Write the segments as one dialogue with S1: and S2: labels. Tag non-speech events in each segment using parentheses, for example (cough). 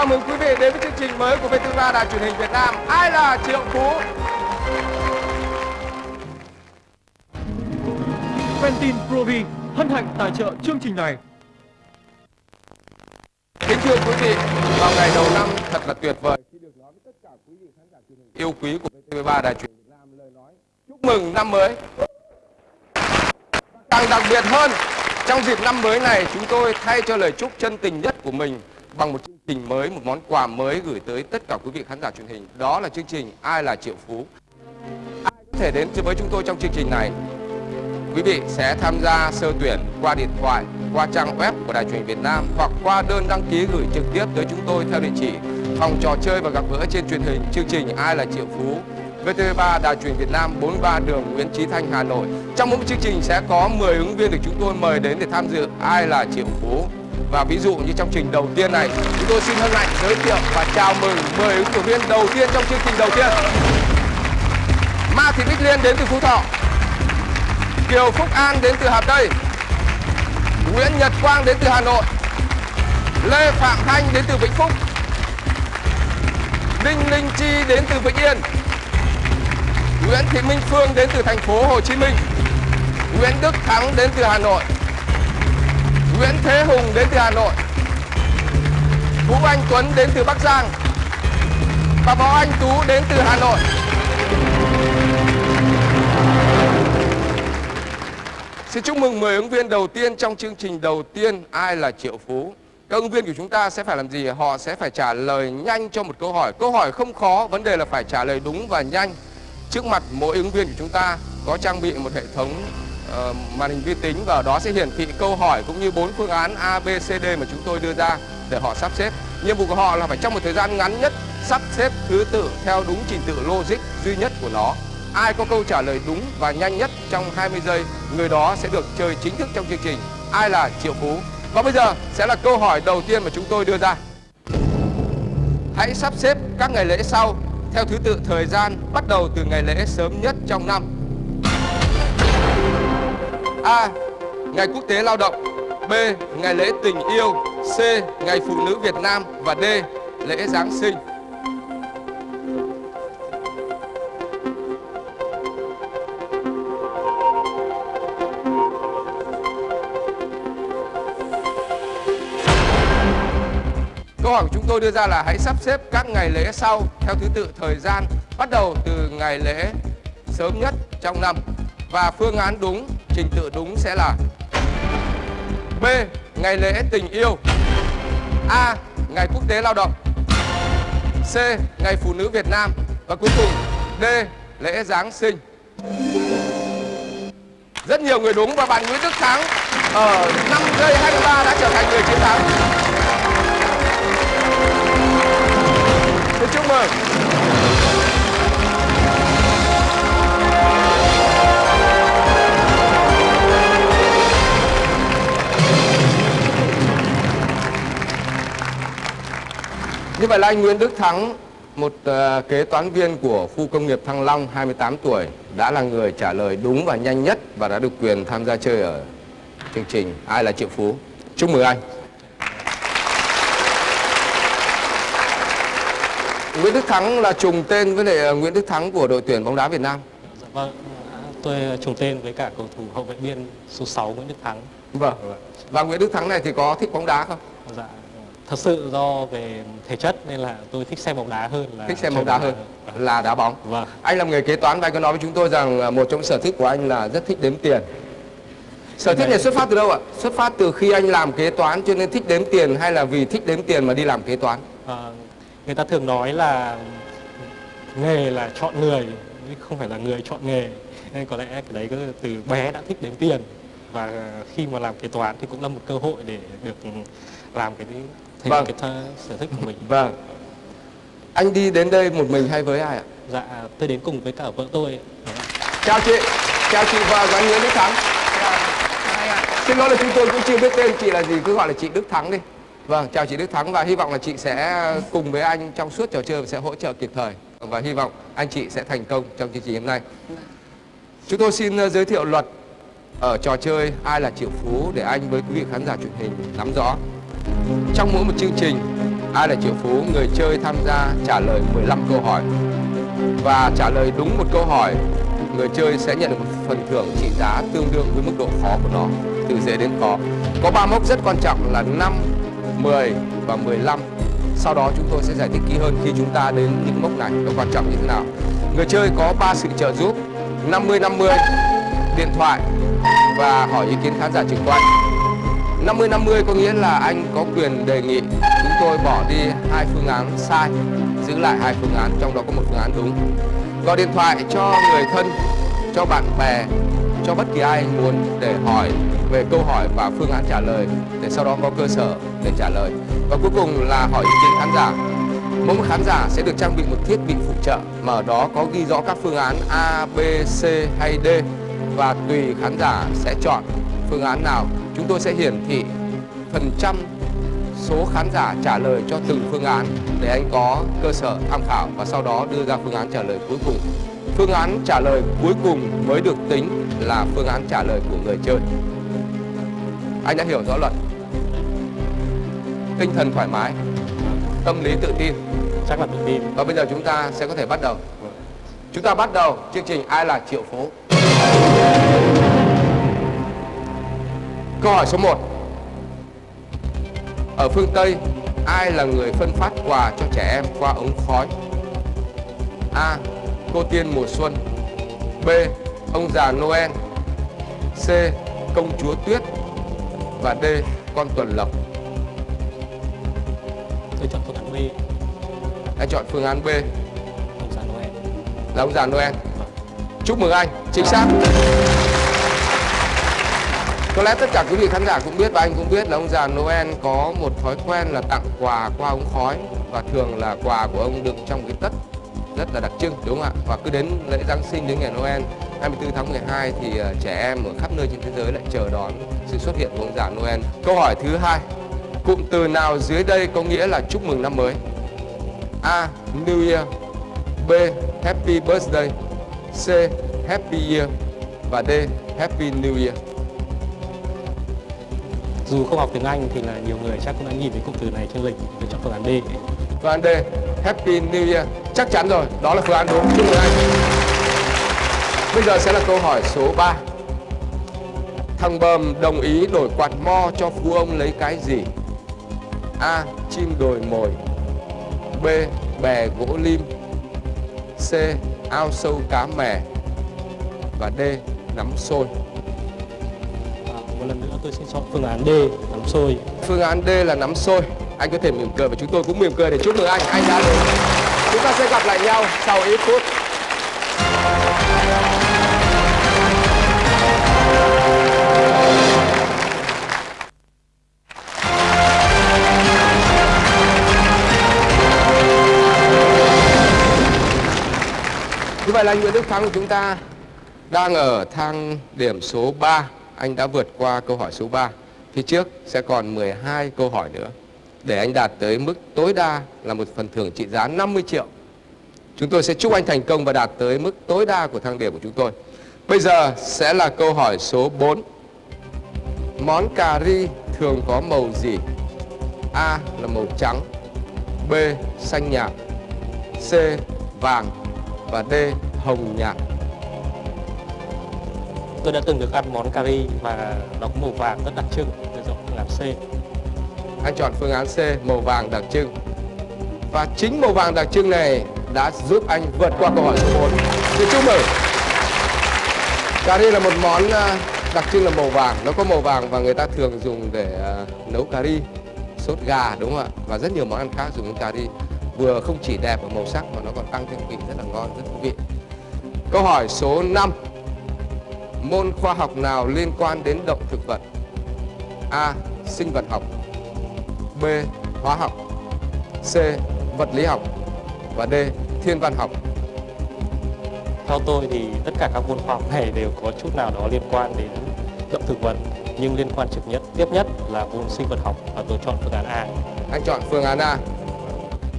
S1: Chào mừng quý vị đến với chương trình mới của VTV3 Đài truyền hình Việt Nam. Ai là Triệu Phú?
S2: Ventin Provi hân hạnh tài trợ chương trình này.
S1: Kính thưa quý vị, vào ngày đầu năm thật là tuyệt vời khi được nói với tất cả quý vị khán giả truyền hình yêu quý của VTV3 Đài truyền hình Việt Nam lời nói chúc mừng năm mới. Càng đặc biệt hơn, trong dịp năm mới này chúng tôi thay cho lời chúc chân tình nhất của mình bằng một chương trình mới, một món quà mới gửi tới tất cả quý vị khán giả truyền hình. Đó là chương trình Ai là Triệu Phú. Ai có thể đến với chúng tôi trong chương trình này? Quý vị sẽ tham gia sơ tuyển qua điện thoại, qua trang web của Đài truyền hình Việt Nam hoặc qua đơn đăng ký gửi trực tiếp tới chúng tôi theo địa chỉ phòng trò chơi và gặp gỡ trên truyền hình chương trình Ai là Triệu Phú VTV3 Đài truyền Việt Nam 43 đường Nguyễn Chí Thanh Hà Nội. Trong mỗi chương trình sẽ có 10 ứng viên được chúng tôi mời đến để tham dự Ai là Triệu Phú. Và ví dụ như trong trình đầu tiên này, chúng tôi xin hân hạnh giới thiệu và chào mừng 10 ứng cử viên đầu tiên trong chương trình đầu tiên. Ma Thị Bích Liên đến từ Phú Thọ. Kiều Phúc An đến từ Hà Tây. Nguyễn Nhật Quang đến từ Hà Nội. Lê Phạm Thanh đến từ Vĩnh Phúc. Ninh Linh Chi đến từ Vĩnh Yên. Nguyễn Thị Minh Phương đến từ thành phố Hồ Chí Minh. Nguyễn Đức Thắng đến từ Hà Nội. Nguyễn Thế Hùng đến từ Hà Nội. Vũ Anh Tuấn đến từ Bắc Giang. Và Võ Anh Tú đến từ Hà Nội. Xin chúc mừng 10 ứng viên đầu tiên trong chương trình đầu tiên Ai là Triệu Phú. Các ứng viên của chúng ta sẽ phải làm gì? Họ sẽ phải trả lời nhanh cho một câu hỏi. Câu hỏi không khó, vấn đề là phải trả lời đúng và nhanh. Trước mặt mỗi ứng viên của chúng ta có trang bị một hệ thống uh, màn hình vi tính và ở đó sẽ hiển thị câu hỏi cũng như bốn phương án A, B, C, D mà chúng tôi đưa ra để họ sắp xếp. Nhiệm vụ của họ là phải trong một thời gian ngắn nhất sắp xếp thứ tự theo đúng trình tự logic duy nhất của nó. Ai có câu trả lời đúng và nhanh nhất trong 20 giây, người đó sẽ được chơi chính thức trong chương trình Ai là Triệu Phú. Và bây giờ sẽ là câu hỏi đầu tiên mà chúng tôi đưa ra. Hãy sắp xếp các ngày lễ sau theo thứ tự thời gian bắt đầu từ ngày lễ sớm nhất trong năm. A. Ngày Quốc tế Lao động B. Ngày lễ tình yêu C. Ngày Phụ nữ Việt Nam và D. Lễ Giáng sinh Câu hỏi của chúng tôi đưa ra là hãy sắp xếp các ngày lễ sau theo thứ tự thời gian bắt đầu từ ngày lễ sớm nhất trong năm và phương án đúng, trình tự đúng sẽ là B. Ngày lễ tình yêu A. Ngày quốc tế lao động C. Ngày phụ nữ Việt Nam và cuối cùng, D. Lễ Giáng sinh Rất nhiều người đúng và bạn Nguyễn Đức Thắng ở 5 giây 23 đã trở thành người chiến thắng Xin chúc mừng Như vậy là anh Nguyễn Đức Thắng, một uh, kế toán viên của khu công nghiệp Thăng Long, 28 tuổi, đã là người trả lời đúng và nhanh nhất và đã được quyền tham gia chơi ở chương trình Ai là Triệu Phú. Chúc mừng anh. Nguyễn Đức Thắng là trùng tên với lại Nguyễn Đức Thắng của đội tuyển bóng đá Việt Nam.
S3: Dạ vâng, tôi trùng tên với cả cầu thủ hậu vệ biên số 6 Nguyễn Đức Thắng.
S1: Vâng. Và Nguyễn Đức Thắng này thì có thích bóng đá không?
S3: Dạ, thật sự do về thể chất nên là tôi thích xem bóng đá hơn là
S1: thích xem bóng đá hơn là đá bóng.
S3: Vâng.
S1: Anh làm nghề kế toán và anh có nói với chúng tôi rằng một trong sở thích của anh là rất thích đếm tiền. Sở thích này xuất phát từ đâu ạ? Xuất phát từ khi anh làm kế toán cho nên thích đếm tiền hay là vì thích đếm tiền mà đi làm kế toán?
S3: À, người ta thường nói là nghề là chọn người không phải là người chọn nghề nên có lẽ cái đấy cứ từ bé đã thích đếm tiền và khi mà làm kế toán thì cũng là một cơ hội để được làm cái thể
S1: Vâng.
S3: cái th- sở thích của mình
S1: Vâng. Anh đi đến đây một mình hay với ai ạ?
S3: dạ tôi đến cùng với cả vợ tôi
S1: Chào chị, chào chị của anh Nguyễn Đức Thắng. Xin lỗi là chúng tôi cũng chưa biết tên chị là gì, cứ gọi là chị Đức Thắng đi. Vâng, chào chị Đức Thắng và hy vọng là chị sẽ cùng với anh trong suốt trò chơi và sẽ hỗ trợ kịp thời. Và hy vọng anh chị sẽ thành công trong chương trình hôm nay. Chúng tôi xin ờ, giới thiệu luật ở trò chơi Ai là Triệu Phú để anh với quý vị khán giả truyền hình nắm rõ. Trong mỗi một chương trình Ai là triệu phú? Người chơi tham gia trả lời 15 câu hỏi. Và trả lời đúng một câu hỏi người chơi sẽ nhận được một phần thưởng trị giá tương đương với mức độ khó của nó từ dễ đến khó. Có ba mốc rất quan trọng là 5, 10 và 15 sau đó chúng tôi sẽ giải thích kỹ hơn khi chúng ta đến những mốc này nó quan trọng như thế nào. Người chơi có ba sự trợ giúp 50 50 điện thoại và hỏi ý kiến khán giả trực quan. 50 50 có nghĩa là anh có quyền đề nghị chúng tôi bỏ đi hai phương án sai giữ lại hai phương án trong đó có một phương án đúng. Gọi điện thoại cho người thân cho bạn bè cho bất kỳ ai muốn để hỏi về câu hỏi và phương án trả lời để sau đó có cơ sở để trả lời. Và cuối cùng là hỏi ý kiến khán giả. Mỗi một khán giả sẽ được trang bị một thiết bị phụ trợ mà ở đó có ghi rõ các phương án A, B, C hay D và tùy khán giả sẽ chọn phương án nào chúng tôi sẽ hiển thị phần trăm số khán giả trả lời cho từng phương án để anh có cơ sở tham khảo và sau đó đưa ra phương án trả lời cuối cùng. Phương án trả lời cuối cùng mới được tính là phương án trả lời của người chơi. Anh đã hiểu rõ luật. Tinh thần thoải mái, tâm lý tự tin.
S3: chắc là tự tin
S1: Và bây giờ chúng ta sẽ có thể bắt đầu. Chúng ta bắt đầu chương trình Ai là triệu phố. Câu hỏi số 1. Ở phương Tây, ai là người phân phát quà cho trẻ em qua ống khói? A. Cô tiên mùa xuân B. Ông già Noel C. Công chúa tuyết Và D. Con tuần lộc
S3: tôi chọn phương án B
S1: Anh chọn phương án B
S3: ông già Noel
S1: là ông già Noel Chúc mừng anh, chính xác có lẽ tất cả quý vị khán giả cũng biết và anh cũng biết là ông già Noel có một thói quen là tặng quà qua ống khói Và thường là quà của ông đựng trong cái tất rất là đặc trưng đúng không ạ? Và cứ đến lễ Giáng sinh đến ngày Noel 24 tháng 12 thì ờ, trẻ em ở khắp nơi trên thế giới lại chờ đón sự xuất hiện của ông già Noel. Câu hỏi thứ hai, cụm từ nào dưới đây có nghĩa là chúc mừng năm mới? A. New Year B. Happy Birthday C. Happy Year và D. Happy New Year
S3: dù không học tiếng Anh thì là nhiều người chắc cũng đã nhìn thấy cụm từ này trên lịch để chọn phương án D
S1: Phương án D. Happy New Year Chắc chắn rồi, đó là phương án đúng Chúc mừng anh Bây giờ sẽ là câu hỏi số 3 Thằng Bờm đồng ý đổi quạt mo cho phú ông lấy cái gì? A. Chim đồi mồi B. Bè gỗ lim C. Ao sâu cá mè Và D. Nắm
S3: sôi tôi sẽ chọn phương án D, nắm xôi
S1: Phương án D là nắm xôi Anh có thể mỉm cười và chúng tôi cũng mỉm cười để chúc mừng anh. Anh đã đúng Chúng ta sẽ gặp lại nhau sau ít phút. Như vậy là Nguyễn Đức Thắng của chúng ta đang ở thang điểm số 3 anh đã vượt qua câu hỏi số 3 Phía trước sẽ còn 12 câu hỏi nữa. Để anh đạt tới mức tối đa là một phần thưởng trị giá 50 triệu, Chúng tôi sẽ chúc anh thành công và đạt tới mức tối đa của thang điểm của chúng tôi. Bây giờ sẽ là câu hỏi số 4 Món cà ri thường có màu gì? A là màu trắng, B xanh nhạt, C vàng và D hồng nhạt
S3: tôi đã từng được ăn món cà ri và nó có màu vàng rất đặc trưng tôi chọn phương án C.
S1: Anh chọn phương án C màu vàng đặc trưng. Và chính màu vàng đặc trưng này đã giúp anh vượt qua câu hỏi số 4 Xin chúc mừng. Cà ri là một món à, đặc trưng là màu vàng. Nó có màu vàng và người ta thường dùng để à, nấu cà ri Sốt gà đúng không ạ? Và rất nhiều món ăn khác dùng cà ri Vừa không chỉ đẹp ở màu sắc mà nó còn tăng thêm vị rất là ngon, rất thú vị. Câu hỏi số 5 Môn khoa học nào liên quan đến động thực vật? A. Sinh vật học B. Hóa học C. Vật lý học Và D. Thiên văn học
S3: theo tôi thì tất cả các môn khoa học này đều có chút nào đó liên quan đến động thực vật nhưng liên quan trực nhất tiếp nhất là môn sinh vật học và tôi chọn phương án A
S1: Anh chọn phương án A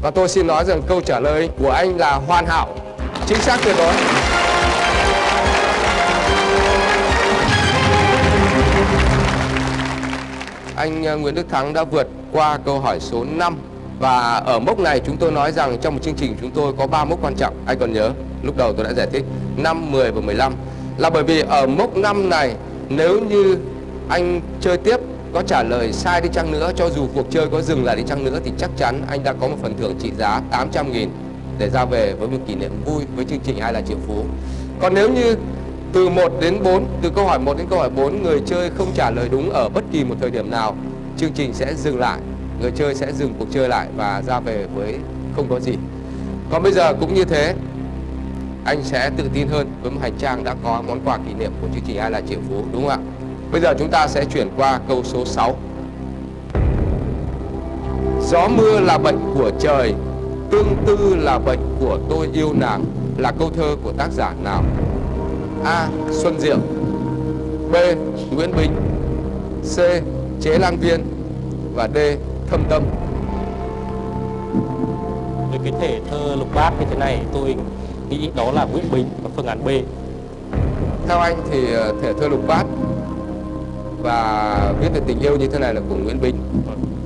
S1: Và tôi xin nói rằng câu trả lời của anh là hoàn hảo Chính xác tuyệt đối Anh ờ, Nguyễn Đức Thắng đã vượt qua câu hỏi số 5 Và ở mốc này chúng tôi nói rằng trong một chương trình chúng tôi có 3 mốc quan trọng. Anh còn nhớ, lúc đầu tôi đã giải thích 5, 10 và 15. Là bởi vì ở mốc 5 này nếu như anh chơi tiếp có trả lời sai đi chăng nữa cho dù cuộc chơi có dừng lại đi chăng nữa thì chắc chắn anh đã có một phần thưởng trị giá 800 nghìn để ra về với một kỷ niệm vui với chương trình Ai là triệu phú. Còn nếu như từ 1 đến 4, từ câu hỏi 1 đến câu hỏi 4 người chơi không trả lời đúng ở bất kỳ một thời điểm nào, chương trình sẽ dừng lại, người chơi sẽ dừng cuộc chơi lại và ra về với không có gì. Còn bây giờ cũng như thế, anh sẽ tự tin hơn với một hành trang đã có món quà kỷ niệm của chương trình Ai là triệu phú đúng không ạ? Bây giờ chúng ta sẽ chuyển qua câu số 6. Gió mưa là bệnh của trời, tương tư là bệnh của tôi yêu nàng là câu thơ của tác giả nào? A. Xuân Diệu B. Nguyễn Bính C. Chế Lan Viên và D. Thâm Tâm
S3: Với cái thể thơ lục bát như thế này tôi nghĩ đó là Nguyễn Bính và phương án B.
S1: Theo anh thì ờ, thể thơ lục bát và viết về tình yêu như thế này là của Nguyễn Bính.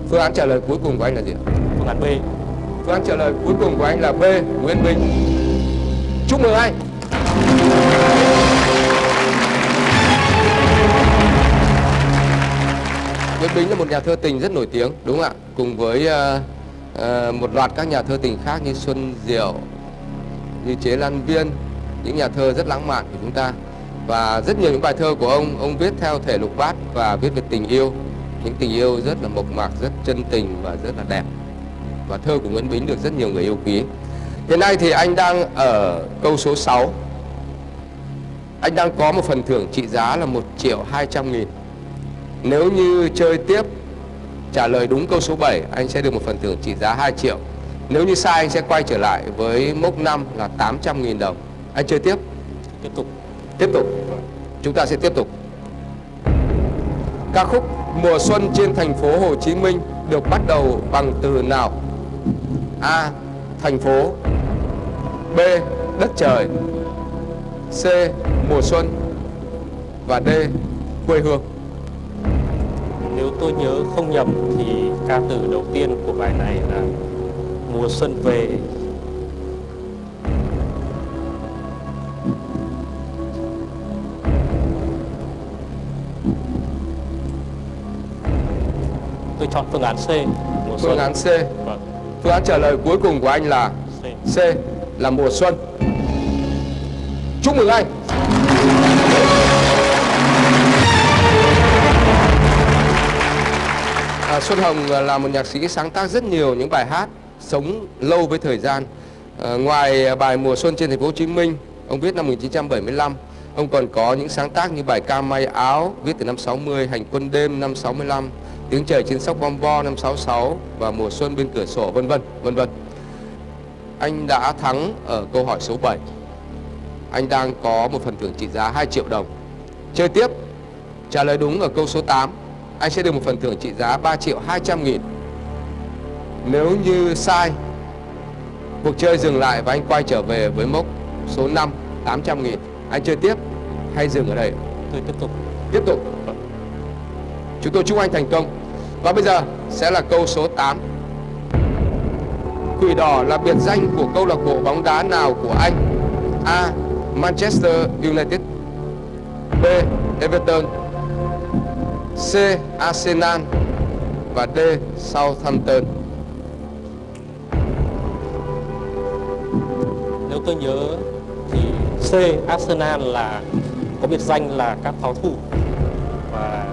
S1: Phương án trả lời cuối cùng của anh là gì ạ?
S3: Phương án B.
S1: Phương án trả lời cuối cùng của anh là B. Nguyễn Bính. Chúc mừng anh. Nguyễn Bính là một nhà thơ tình rất nổi tiếng, đúng không ạ? Cùng với uh, uh, một loạt các nhà thơ tình khác như Xuân Diệu, như Chế Lan Viên, những nhà thơ rất lãng mạn của chúng ta. Và rất nhiều những bài thơ của ông, ông viết theo thể lục bát và viết về tình yêu. Những tình yêu rất là mộc mạc, rất chân tình và rất là đẹp. Và thơ của Nguyễn Bính được rất nhiều người yêu quý. Hiện nay thì anh đang ở câu số 6. Anh đang có một phần thưởng trị giá là 1 triệu 200 nghìn. Nếu như chơi tiếp trả lời đúng câu số 7 anh sẽ được một phần thưởng trị giá 2 triệu. Nếu như sai anh sẽ quay trở lại với mốc 5 là 800 nghìn đồng. Anh chơi tiếp?
S3: Tiếp tục.
S1: Tiếp tục. Chúng ta sẽ tiếp tục. Ca khúc Mùa xuân trên thành phố Hồ Chí Minh được bắt đầu bằng từ nào? A. Thành phố B. Đất trời C. Mùa xuân Và D. Quê hương
S3: Nếu tôi nhớ không nhầm thì ca từ đầu tiên của bài này là Mùa xuân về Tôi chọn phương án C. Mùa
S1: Phương
S3: xuân.
S1: án C
S3: Vâng,
S1: Phương án trả lời cuối cùng của anh là
S3: C.
S1: C là mùa xuân Chúc mừng anh à, Xuân Hồng là một nhạc sĩ sáng tác rất nhiều những bài hát sống lâu với thời gian. À, Ngoài bài Mùa Xuân trên thành phố Hồ Chí Minh Ông viết năm 1975 Ông còn có những sáng tác như bài ca may áo Viết từ năm 60, Hành quân đêm năm 65 Tiếng trời trên sóc bom bo năm 66 Và Mùa Xuân bên cửa sổ vân vân vân vân. Anh đã thắng ở câu hỏi số 7 Anh đang có một phần thưởng trị giá 2 triệu đồng. Chơi tiếp Trả lời đúng ở câu số 8 anh sẽ được một phần thưởng trị giá 3 triệu 200 nghìn Nếu như sai Cuộc chơi dừng lại và anh quay trở về với mốc số 5 800 nghìn Anh chơi tiếp hay dừng ở đây
S3: Tôi tiếp tục.
S1: Tiếp tục Chúng tôi chúc anh thành công Và bây giờ sẽ là câu số 8 Quỷ đỏ là biệt danh của câu lạc bộ bóng đá nào của anh? A. Manchester United B. Everton C. Arsenal và D. Southampton
S3: Nếu tôi nhớ thì C. Arsenal là có biệt danh là các pháo thủ và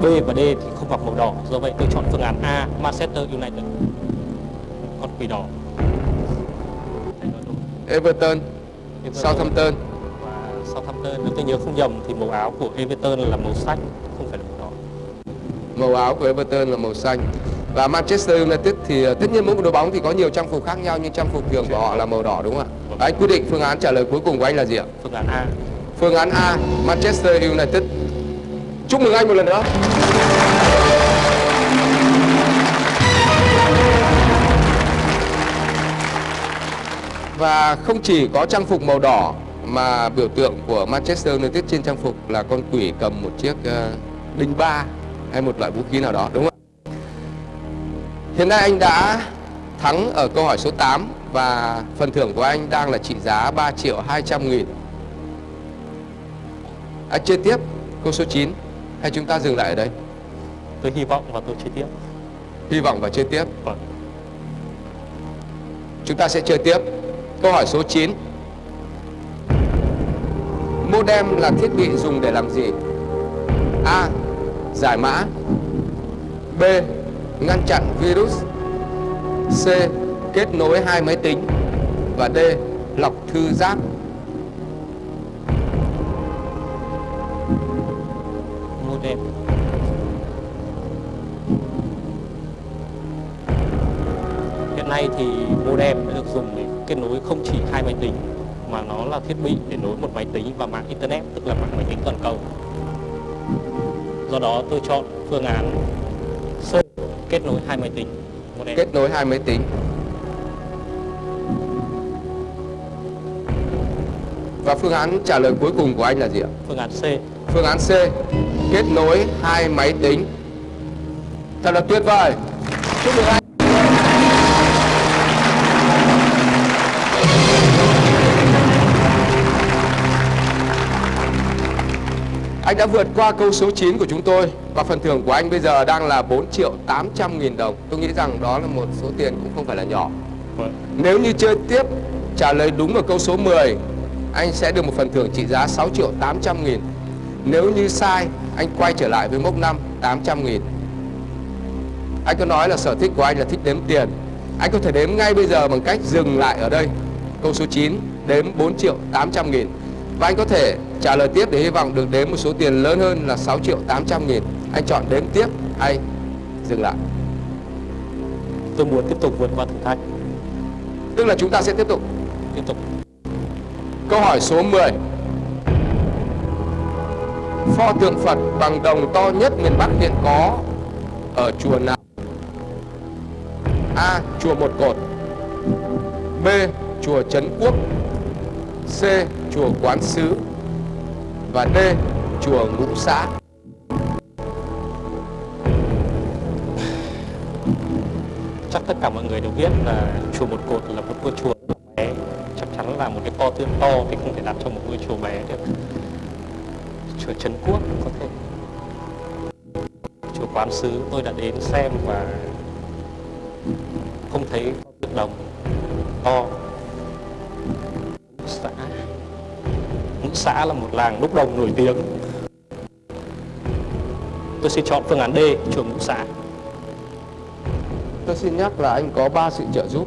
S3: B và D thì không mặc màu đỏ do vậy tôi chọn phương án A Manchester United còn quỷ đỏ
S1: Everton,
S3: Everton
S1: Southampton
S3: và Southampton nếu tôi nhớ không nhầm thì màu áo của Everton là màu xanh không phải là màu đỏ
S1: Màu áo của Everton là màu xanh Và Manchester United thì ờ, tất nhiên mỗi một đội bóng thì có nhiều trang phục khác nhau Nhưng trang phục thường của họ là màu đỏ đúng không ạ? Anh quyết định phương án trả lời cuối cùng của anh là gì ạ?
S3: phương án A
S1: Phương án A, Manchester United. Chúc mừng anh một lần nữa. Và không chỉ có trang phục màu đỏ mà biểu tượng của Manchester United trên trang phục là con quỷ cầm một chiếc uh, đinh ba hay một loại vũ khí nào đó đúng không ạ? Hiện nay anh đã thắng ở câu hỏi số 8 và phần thưởng của anh đang là trị giá 3 triệu 200 nghìn. Anh chơi tiếp câu số 9 hay chúng ta dừng lại ở đây?
S3: Tôi hy vọng và tôi chơi tiếp.
S1: Hy vọng và chơi tiếp.
S3: Vâng.
S1: Chúng ta sẽ chơi tiếp. Câu hỏi số 9. Modem là thiết bị dùng để làm gì? A. Giải mã B. Ngăn chặn virus C. Kết nối hai máy tính Và D. Lọc thư giác
S3: Modem. Hiện nay thì modem đã được dùng để kết nối không chỉ hai máy tính, mà nó là thiết bị để nối một máy tính và mạng internet, tức là mạng máy tính toàn cầu. Do đó tôi chọn phương án C kết nối hai máy tính.
S1: Kết nối hai máy tính Và phương án trả lời cuối cùng của anh là gì ạ?
S3: Phương án C.
S1: Phương án C Kết nối hai máy tính Thật là tuyệt vời Chúc mừng anh Anh đã vượt qua câu số 9 của chúng tôi Và phần thưởng của anh bây giờ đang là 4 triệu 800 nghìn đồng. Tôi nghĩ rằng đó là một số tiền cũng không phải là nhỏ. Nếu như chơi tiếp, trả lời đúng ở câu số 10 Anh sẽ được một phần thưởng trị giá 6 triệu 800 nghìn. Nếu như sai, anh quay trở lại với mốc 5 800 nghìn. Anh có nói là sở thích của anh là thích đếm tiền. Anh có thể đếm ngay bây giờ bằng cách dừng lại ở đây. Câu số 9 đếm 4 triệu 800 nghìn. Và anh có thể trả lời tiếp để hy vọng được đếm một số tiền lớn hơn là 6 triệu 800 nghìn Anh chọn đếm tiếp hay dừng lại
S3: Tôi muốn tiếp tục vượt qua thử thách.
S1: Tức là chúng ta sẽ tiếp tục
S3: Tiếp tục.
S1: Câu hỏi số 10 Pho tượng Phật bằng đồng to nhất miền Bắc hiện có ở chùa nào? A. Chùa Một Cột B. Chùa Trấn Quốc C. Chùa Quán Sứ Và D. Chùa Ngũ Xã
S3: Chắc tất cả mọi người đều biết là chùa Một Cột là một ngôi chùa bé. Chắc chắn là một cái kho tương to thì không thể đặt trong một ngôi chùa bé được. Chùa Trấn Quốc có thể. Chùa Quán Sứ, tôi đã đến xem và không thấy tượng đồng to. Xã là một làng đúc đồng nổi tiếng. Tôi xin chọn phương án D, chùa Ngũ xã.
S1: Tôi xin nhắc là anh có 3 sự trợ giúp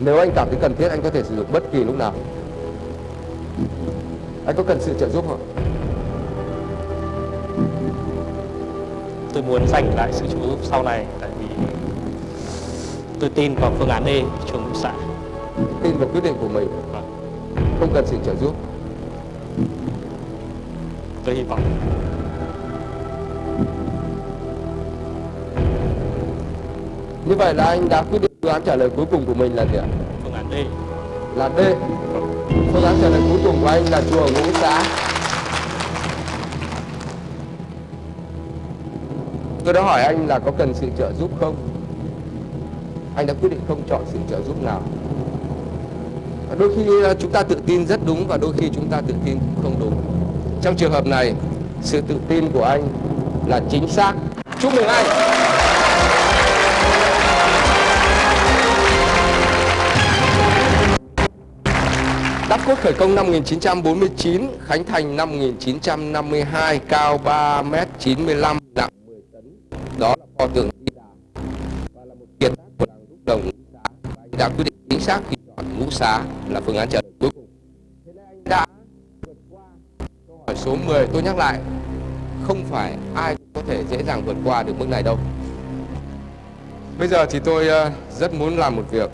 S1: Nếu anh cảm thấy cần thiết anh có thể sử dụng bất kỳ lúc nào Anh có cần sự trợ giúp không?
S3: tôi muốn giành lại sự trợ giúp sau này tại vì tôi tin vào phương án D trường ngũ xã
S1: Tin vào quyết định của mình
S3: Vâng.
S1: Không cần sự trợ giúp
S3: tôi hy vọng.
S1: Như vậy là anh đã quyết định phương án trả lời cuối cùng của mình là gì ạ?
S3: phương án D.
S1: Là D. Phương án trả lời cuối cùng của anh là chùa Ngũ Xã. Tôi đã hỏi anh là có cần sự trợ giúp không? Anh đã quyết định không chọn sự trợ giúp nào. Đôi khi ờ, chúng ta tự tin rất đúng và đôi khi chúng ta tự tin cũng không đúng trong trường hợp này, sự tự tin của anh là chính xác Chúc mừng anh Đắp cốt khởi công năm 1949, khánh thành năm 1952, cao 3m95, nặng 10 tấn. Đó là pho tượng Di Đà và là một kiệt tác của làng đúc đồng Ngũ Xá. Và anh đã quyết định chính xác khi chọn Ngũ Xá là phương án trả lời cuối cùng. Thế nên anh đã câu hỏi số 10. Tôi nhắc lại, không phải ai có thể dễ dàng vượt qua được mức này đâu. Bây giờ thì tôi ờ, rất muốn làm một việc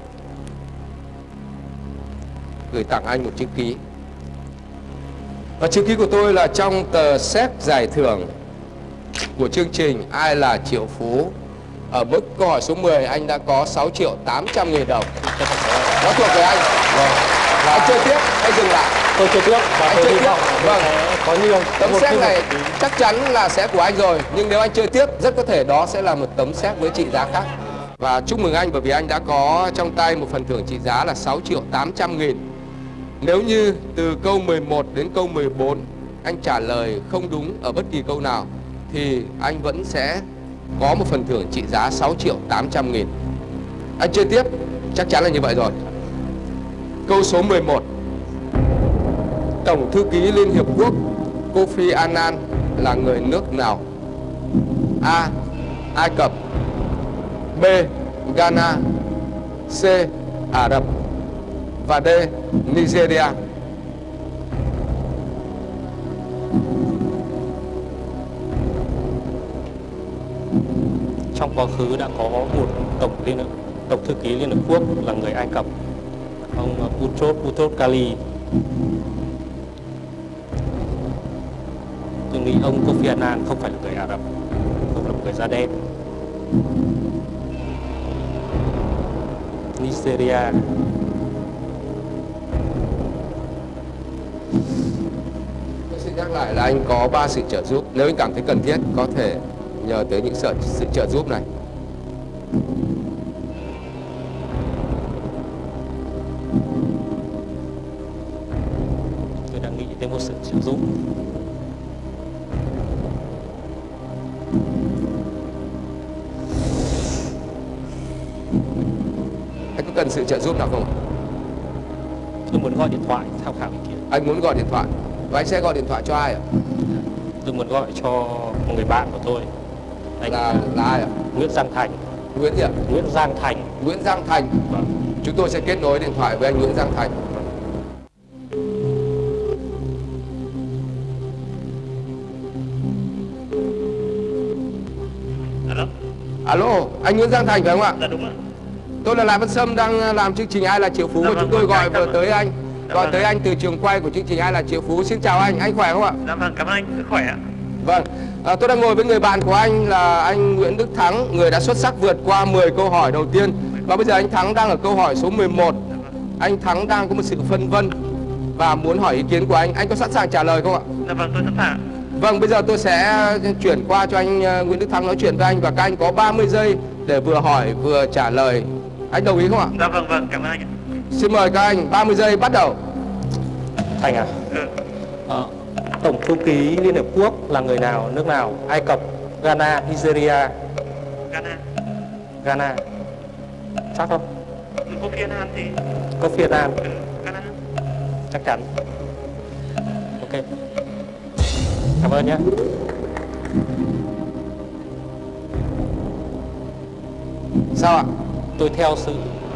S1: gửi tặng anh một chữ ký. Và chữ ký của tôi là trong tờ xét giải thưởng của chương trình Ai là triệu phú. Ở mức câu hỏi số 10 anh đã có 6 triệu 800 nghìn đồng. Nó thuộc về anh. Rồi. Và anh chơi tiếp hay dừng lại?
S3: tôi chơi tiếp và
S1: Anh
S3: tôi
S1: chơi tiếp. Vâng.
S3: có nhiều
S1: Tấm xét này chắc chắn là sẽ của anh rồi Nhưng nếu anh chơi tiếp rất có thể đó sẽ là một tấm xét với trị giá khác Và chúc mừng anh bởi vì anh đã có trong tay một phần thưởng trị giá là 6 triệu 800 nghìn. Nếu như từ câu 11 đến câu 14 anh trả lời không đúng ở bất kỳ câu nào thì anh vẫn sẽ có một phần thưởng trị giá 6 triệu 800 nghìn. Anh chơi tiếp, chắc chắn là như vậy rồi. Câu số 11 Tổng thư ký Liên Hiệp Quốc Kofi Annan là người nước nào? A. Ai Cập B. Ghana C. Ả Rập và D. Nigeria
S3: Trong quá khứ đã có một tổng liên tổng thư ký Liên Hợp Quốc là người Ai Cập, ông ờ, Boutros Boutros kali. Tôi nghĩ ông Kofi Annan không phải là người Ả Rập, không là một người da đen. Nigeria.
S1: Tôi xin nhắc lại là anh có 3 sự trợ giúp. Nếu anh cảm thấy cần thiết có thể nhờ tới những sự, sự trợ giúp này.
S3: Sự trợ giúp
S1: Anh có cần sự trợ giúp nào không
S3: tôi muốn gọi điện thoại tham khảo ý kiến.
S1: Anh muốn gọi điện thoại. Và anh sẽ gọi điện thoại cho ai ạ?
S3: tôi muốn gọi cho một người bạn của tôi. Anh
S1: Là, là ai ạ?
S3: Nguyễn Giang Thành.
S1: Nguyễn gì ạ?
S3: Nguyễn Giang Thành.
S1: Nguyễn Giang Thành.
S3: Vâng.
S1: Chúng tôi sẽ kết nối điện thoại với anh Nguyễn Giang Thành Alo, anh Nguyễn Giang Thành phải không ạ?
S4: dạ đúng ạ.
S1: Tôi là Lại Văn Sâm đang làm chương trình Ai là Triệu Phú
S4: Dạ
S1: và
S4: vâng,
S1: chúng tôi
S4: vâng,
S1: gọi
S4: dạ
S1: vừa
S4: vâng.
S1: tới anh
S4: Dạ
S1: Gọi
S4: vâng.
S1: tới anh từ trường quay của chương trình Ai là Triệu Phú Xin chào anh, anh khỏe không ạ?
S4: Dạ vâng, cảm ơn anh, sức khỏe ạ.
S1: Vâng, à, tôi đang ngồi với người bạn của anh là anh Nguyễn Đức Thắng Người đã xuất sắc vượt qua 10 câu hỏi đầu tiên Và bây giờ anh Thắng đang ở câu hỏi số 11 Anh Thắng đang có một sự phân vân Và muốn hỏi ý kiến của anh Anh có sẵn sàng trả lời không ạ?
S4: Dạ vâng, tôi sẵn sàng.
S1: Vâng, bây giờ tôi sẽ chuyển qua cho anh ờ, Nguyễn Đức Thắng nói chuyện với anh Và các anh có 30 giây để vừa hỏi vừa trả lời Anh đồng ý không ạ?
S4: Dạ vâng, vâng, cảm ơn anh ạ.
S1: Xin mời các anh, 30 giây bắt đầu
S3: Thành à
S4: Ừ.
S3: Ờ, Tổng thư ký Liên Hợp Quốc là người nào, nước nào? Ai Cập, Ghana, Nigeria,
S4: Ghana.
S3: Ghana. Chắc không?
S4: Cô Phiên An thì...
S3: Có Việt Nam,
S4: Ừ, Ghana.
S3: chắc chắn. Ok. Cảm ơn nhé.
S1: Sao ạ?
S3: Tôi theo sự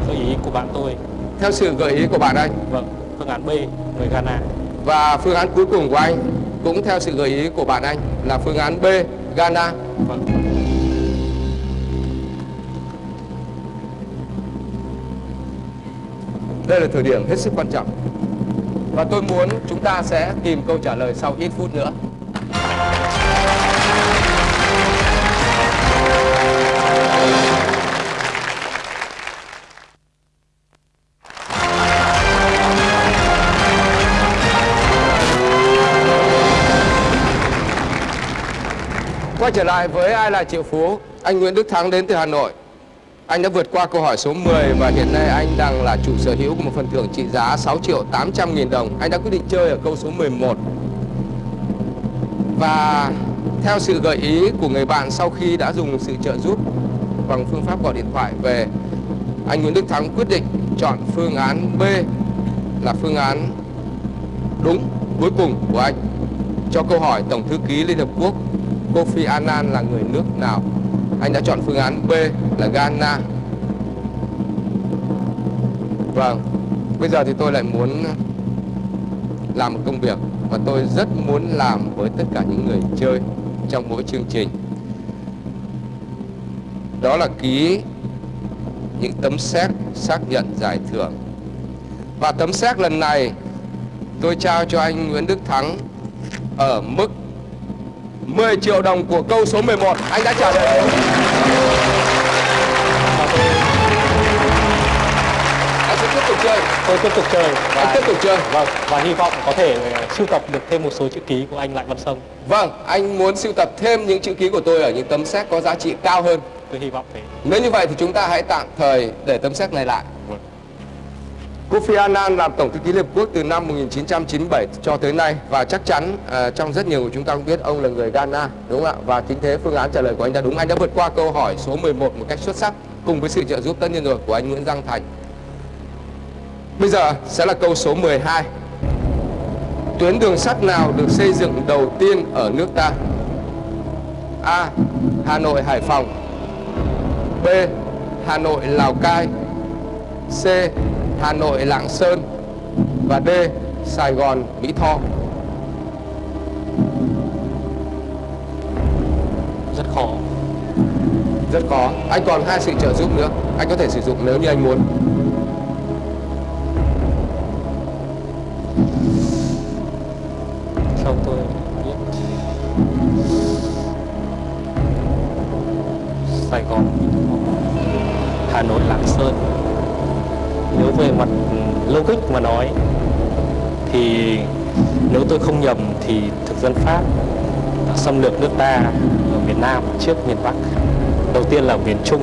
S3: gợi ý của bạn tôi.
S1: Theo sự gợi ý của bạn anh
S3: Vâng, phương án B, người Ghana.
S1: Và phương án cuối cùng của anh cũng theo sự gợi ý của bạn anh là phương án B, Ghana.
S3: Vâng.
S1: Đây là thời điểm hết sức quan trọng. Và tôi muốn chúng ta sẽ tìm câu trả lời sau ít phút nữa. Quay trở lại với ai là triệu phú, anh Nguyễn Đức Thắng đến từ Hà Nội. Anh đã vượt qua câu hỏi số 10 và hiện nay anh đang là chủ sở hữu của một phần thưởng trị giá 6 triệu 800 nghìn đồng. Anh đã quyết định chơi ở câu số 11. Và theo sự gợi ý của người bạn sau khi đã dùng sự trợ giúp bằng phương pháp gọi điện thoại về, anh Nguyễn Đức Thắng quyết định chọn phương án B là phương án đúng cuối cùng của anh cho câu hỏi Tổng thư ký Liên Hợp Quốc Kofi Annan là người nước nào? Anh đã chọn phương án B là Ghana. Vâng, bây giờ thì tôi lại muốn làm một công việc mà tôi rất muốn làm với tất cả những người chơi trong mỗi chương trình. Đó là ký những tấm séc xác nhận giải thưởng. Và tấm séc lần này tôi trao cho anh Nguyễn Đức Thắng ở mức 10 triệu đồng của câu số 11. Anh đã trả lời đúng. Anh sẽ tiếp tục chơi.
S3: Tôi tiếp tục chơi và,
S1: Anh tiếp tục chơi.
S3: vâng, và hy vọng có thể ờ, sưu tập được thêm một số chữ ký của anh Lại Văn Sông.
S1: Vâng, anh muốn sưu tập thêm những chữ ký của tôi ở những tấm séc có giá trị cao hơn.
S3: tôi hy vọng thế
S1: Nếu như vậy thì chúng ta hãy tạm thời để tấm séc này lại. Kofi Annan làm Tổng thư ký Liên Hợp Quốc từ năm 1997 cho tới nay và chắc chắn uh, trong rất nhiều của chúng ta cũng biết ông là người Ghana, đúng không ạ? Và chính thế phương án trả lời của anh đã đúng. Anh đã vượt qua câu hỏi số 11 một cách xuất sắc cùng với sự trợ giúp tất nhiên rồi của anh Nguyễn Giang Thành. Bây giờ sẽ là câu số 12. Tuyến đường sắt nào được xây dựng đầu tiên ở nước ta? A. Hà Nội Hải Phòng B. Hà Nội Lào Cai C. Hà Nội Lạng Sơn và D. Sài Gòn Mỹ Tho.
S3: Rất khó.
S1: Rất khó. Anh còn hai sự trợ giúp nữa. Anh có thể sử dụng nếu như anh muốn
S3: về mặt logic mà nói, thì nếu tôi không nhầm thì thực dân Pháp đã xâm lược nước ta ở miền Nam trước miền Bắc. Đầu tiên là miền Trung,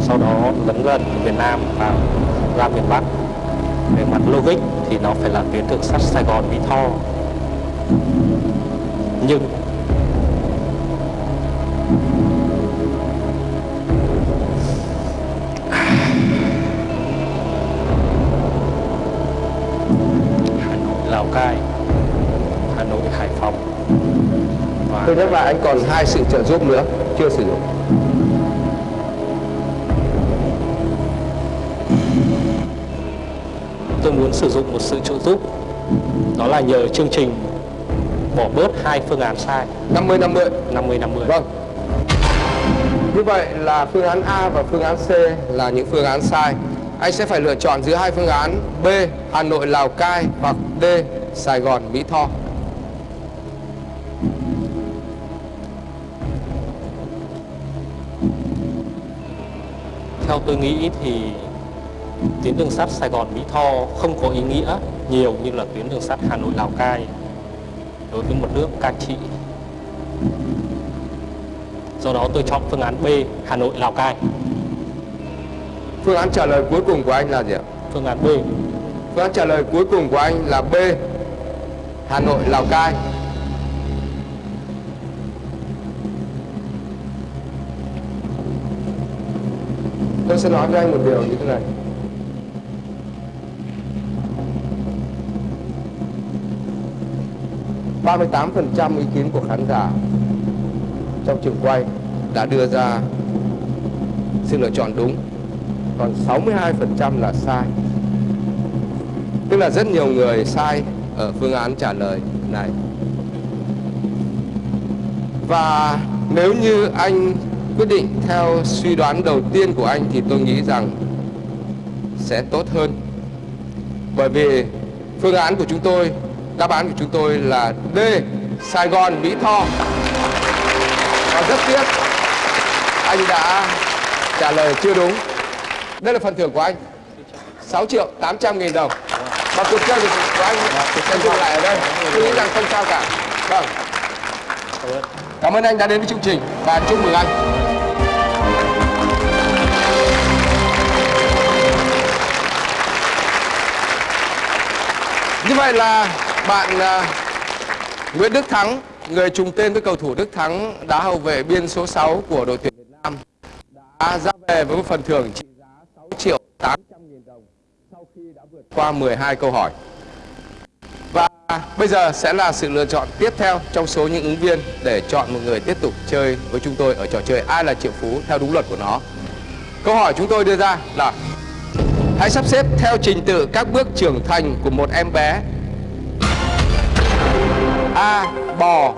S3: sau đó lấn gần miền Nam và ra miền Bắc. Về mặt logic thì nó phải là tuyến đường sắt Sài Gòn Mỹ Tho. Nhưng
S1: tôi nhắc lại anh còn hai sự trợ giúp nữa chưa sử dụng.
S3: Tôi muốn sử dụng một sự trợ giúp. Đó là nhờ chương trình bỏ bớt hai phương án sai.
S1: 50 50
S3: 50 50
S1: vâng. Như vậy là phương án A và phương án C là những phương án sai. Anh sẽ phải lựa chọn giữa hai phương án B Hà Nội Lào Cai hoặc D Sài Gòn Mỹ Tho
S3: theo tôi nghĩ thì tuyến đường sắt Sài Gòn Mỹ Tho không có ý nghĩa nhiều như là tuyến đường sắt Hà Nội Lào Cai đối với một nước cai trị. Do đó tôi chọn phương án B Hà Nội Lào Cai.
S1: Phương án trả lời cuối cùng của anh là gì ạ?
S3: Phương án B.
S1: Phương án trả lời cuối cùng của anh là B Hà Nội Lào Cai tôi sẽ nói với anh một điều như thế này. Ba mươi tám phần trăm ý kiến của khán giả trong trường quay đã đưa ra sự lựa chọn đúng, còn 62% là sai. Tức là rất nhiều người sai ở phương án trả lời này. Và nếu như anh quyết định theo suy đoán đầu tiên của anh thì tôi nghĩ rằng sẽ tốt hơn. Bởi vì phương án của chúng tôi đáp án của chúng tôi là D Sài Gòn Mỹ Tho. Và rất tiếc anh đã trả lời chưa đúng. Đây là phần thưởng của anh 6 triệu 800 nghìn đồng. Và cuộc chơi của anh sẽ dừng lại ở đây. Tôi nghĩ rằng không sao cả. Vâng. Cảm ơn anh đã đến với chương trình. Và chúc mừng anh Như vậy là bạn uh, Nguyễn Đức Thắng Người trùng tên với cầu thủ Đức Thắng Đá hậu vệ biên số 6 của đội tuyển Việt Nam Đã ra về với một phần thưởng trị giá 6 triệu 800 nghìn đồng Sau khi đã vượt qua 12 câu hỏi. Và bây giờ sẽ là sự lựa chọn tiếp theo trong số những ứng viên Để chọn một người tiếp tục chơi với chúng tôi ở trò chơi Ai là triệu phú theo đúng luật của nó. Câu hỏi chúng tôi đưa ra là Hãy sắp xếp theo trình tự các bước trưởng thành của một em bé A. Bò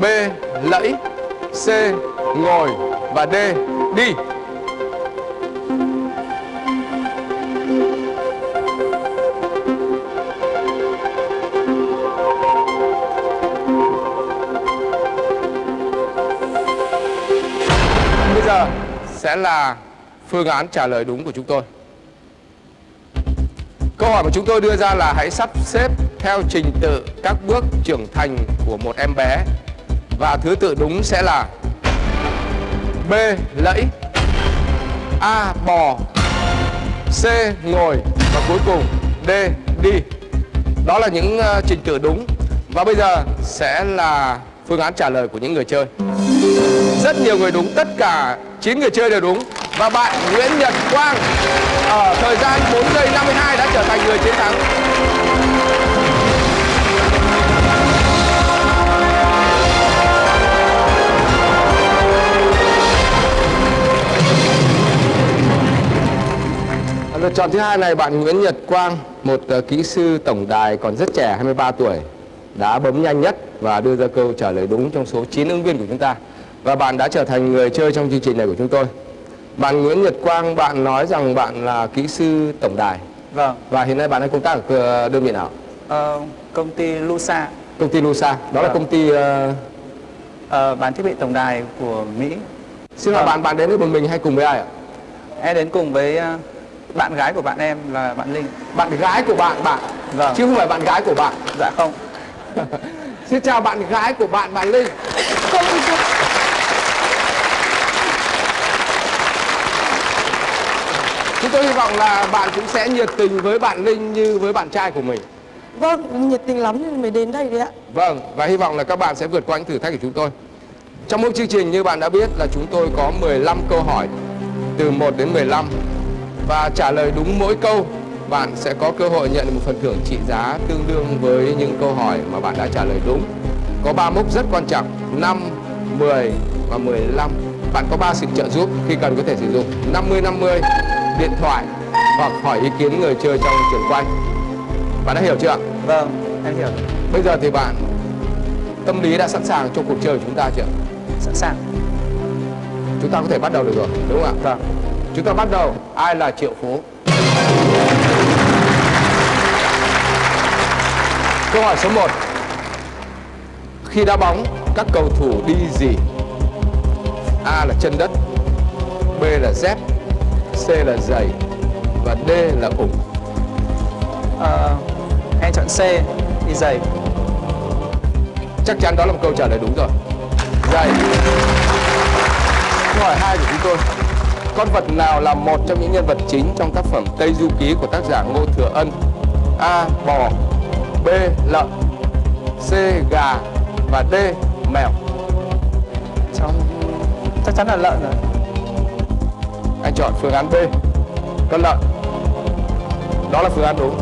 S1: B. Lẫy C. Ngồi và D. Đi Bây giờ sẽ là phương án trả lời đúng của chúng tôi Câu hỏi mà chúng tôi đưa ra là hãy sắp xếp theo trình tự các bước trưởng thành của một em bé Và thứ tự đúng sẽ là B. Lẫy A. Bò C. Ngồi Và cuối cùng D. Đi Đó là những ờ, trình tự đúng Và bây giờ sẽ là phương án trả lời của những người chơi Rất nhiều người đúng, tất cả 9 người chơi đều đúng và bạn Nguyễn Nhật Quang Ở thời gian 4 giây 52 đã trở thành người chiến thắng Lựa chọn thứ hai này bạn Nguyễn Nhật Quang, một ờ, kỹ sư tổng đài còn rất trẻ, 23 tuổi, đã bấm nhanh nhất và đưa ra câu trả lời đúng trong số 9 ứng viên của chúng ta. Và bạn đã trở thành người chơi trong chương trình này của chúng tôi. Bạn Nguyễn Nhật Quang, bạn nói rằng bạn là kỹ sư tổng đài
S5: Vâng,
S1: và hiện nay bạn đang công tác ở ờ, đơn vị nào?
S5: ờ, công ty Lusa
S1: Công ty Lusa, đó là
S5: Vâng.
S1: công ty ờ,
S5: ờ, bán thiết bị tổng đài của Mỹ.
S1: Xin hỏi
S5: Vâng.
S1: bạn, bạn đến với một mình hay cùng với ai ạ?
S5: Em đến cùng với ờ, bạn gái của bạn em là bạn Linh.
S1: Bạn gái của bạn, bạn
S5: Vâng,
S1: Chứ không phải bạn gái của bạn
S5: dạ không. (laughs)
S1: Xin chào bạn gái của bạn, bạn Linh Chúng tôi hy vọng là bạn cũng sẽ nhiệt tình với bạn Linh như với bạn trai của mình.
S6: Vâng, nhiệt tình lắm nên mới đến đây đấy ạ.
S1: Vâng, và hy vọng là các bạn sẽ vượt qua những thử thách của chúng tôi. Trong mỗi chương trình như bạn đã biết là chúng tôi có 15 câu hỏi Từ 1 đến 15 Và trả lời đúng mỗi câu Bạn sẽ có cơ hội nhận được một phần thưởng trị giá tương đương với những câu hỏi mà bạn đã trả lời đúng. Có 3 mốc rất quan trọng 5, 10 và 15 Bạn có 3 sự trợ giúp khi cần có thể sử dụng. 50-50, điện thoại hoặc hỏi ý kiến người chơi trong trường quay Bạn đã hiểu chưa?
S5: Vâng, em hiểu.
S1: Bây giờ thì bạn tâm lý đã sẵn sàng cho cuộc chơi của chúng ta chưa?
S5: Sẵn sàng.
S1: Chúng ta có thể bắt đầu được rồi, đúng không ạ?
S5: Vâng.
S1: Chúng ta bắt đầu. Ai là Triệu Phú? Câu hỏi số 1. Khi đá bóng, các cầu thủ đi gì? A là chân đất, B là dép, C là giày và D là ủng.
S5: Ờ, em chọn C, đi giày.
S1: Chắc chắn đó là một câu trả lời đúng rồi. Giày. Câu hỏi hai của chúng tôi. Con vật nào là một trong những nhân vật chính trong tác phẩm Tây Du Ký của tác giả Ngô Thừa Ân? A. Bò B. Lợn C. Gà và D. Mèo
S5: Trong chắc chắn là lợn rồi.
S1: Anh chọn phương án B. Con lợn Đó là phương án đúng.